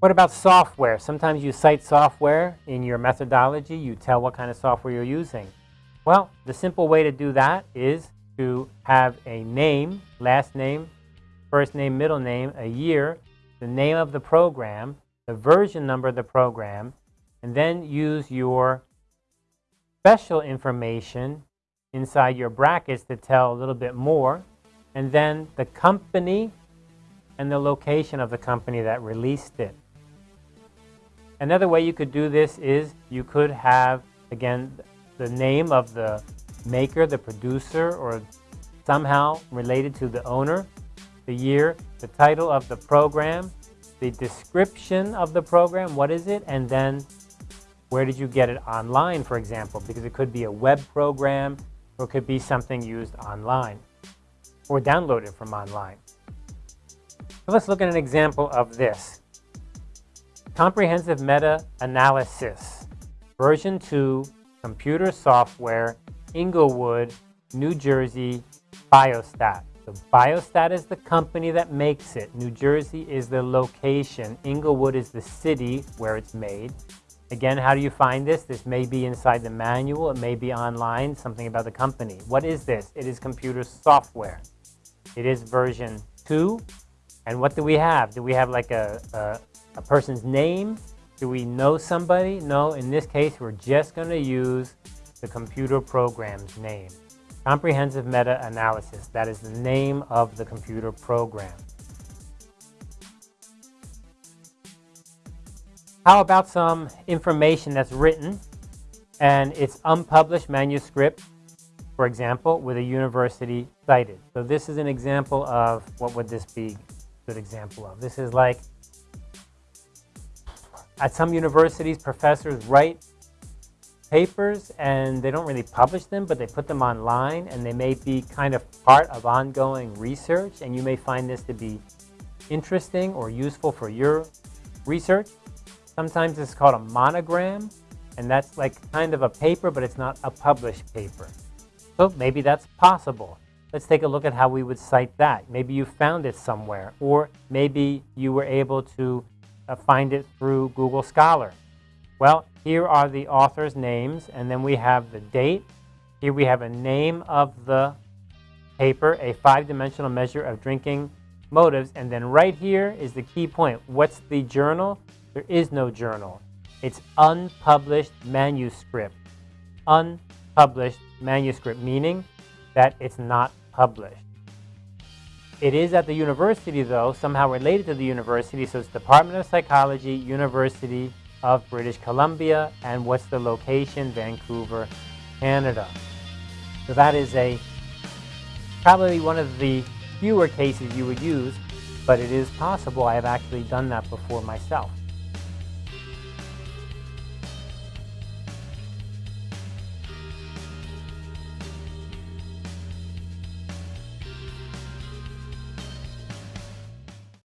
What about software? Sometimes you cite software in your methodology. You tell what kind of software you're using. Well, the simple way to do that is to have a name, last name, first name, middle name, a year, the name of the program, the version number of the program, and then use your special information inside your brackets to tell a little bit more, and then the company and the location of the company that released it. Another way you could do this is you could have, again, the name of the maker, the producer, or somehow related to the owner, the year, the title of the program, the description of the program, what is it, and then where did you get it online, for example, because it could be a web program or it could be something used online or downloaded from online. So let's look at an example of this. Comprehensive Meta-Analysis, version 2, computer software, Englewood, New Jersey, Biostat. So Biostat is the company that makes it. New Jersey is the location. Englewood is the city where it's made. Again, how do you find this? This may be inside the manual. It may be online, something about the company. What is this? It is computer software. It is version 2. And what do we have? Do we have like a, a, person's name? Do we know somebody? No, in this case, we're just going to use the computer program's name. Comprehensive Meta-Analysis. That is the name of the computer program. How about some information that's written and it's unpublished manuscript, for example, with a university cited. So this is an example of, what would this be a good example of? This is like, at some universities, professors write papers and they don't really publish them, but they put them online and they may be kind of part of ongoing research and you may find this to be interesting or useful for your research. Sometimes it's called a monogram, and that's like kind of a paper, but it's not a published paper. So maybe that's possible. Let's take a look at how we would cite that. Maybe you found it somewhere, or maybe you were able to Uh, find it through Google Scholar. Well, here are the author's names, and then we have the date. Here we have a name of the paper, a five-dimensional measure of drinking motives, and then right here is the key point. What's the journal? There is no journal. It's unpublished manuscript. Unpublished manuscript, meaning that it's not published. It is at the university, though, somehow related to the university, so it's Department of Psychology, University of British Columbia, and what's the location? Vancouver, Canada. So that is a probably one of the fewer cases you would use, but it is possible. I have actually done that before myself.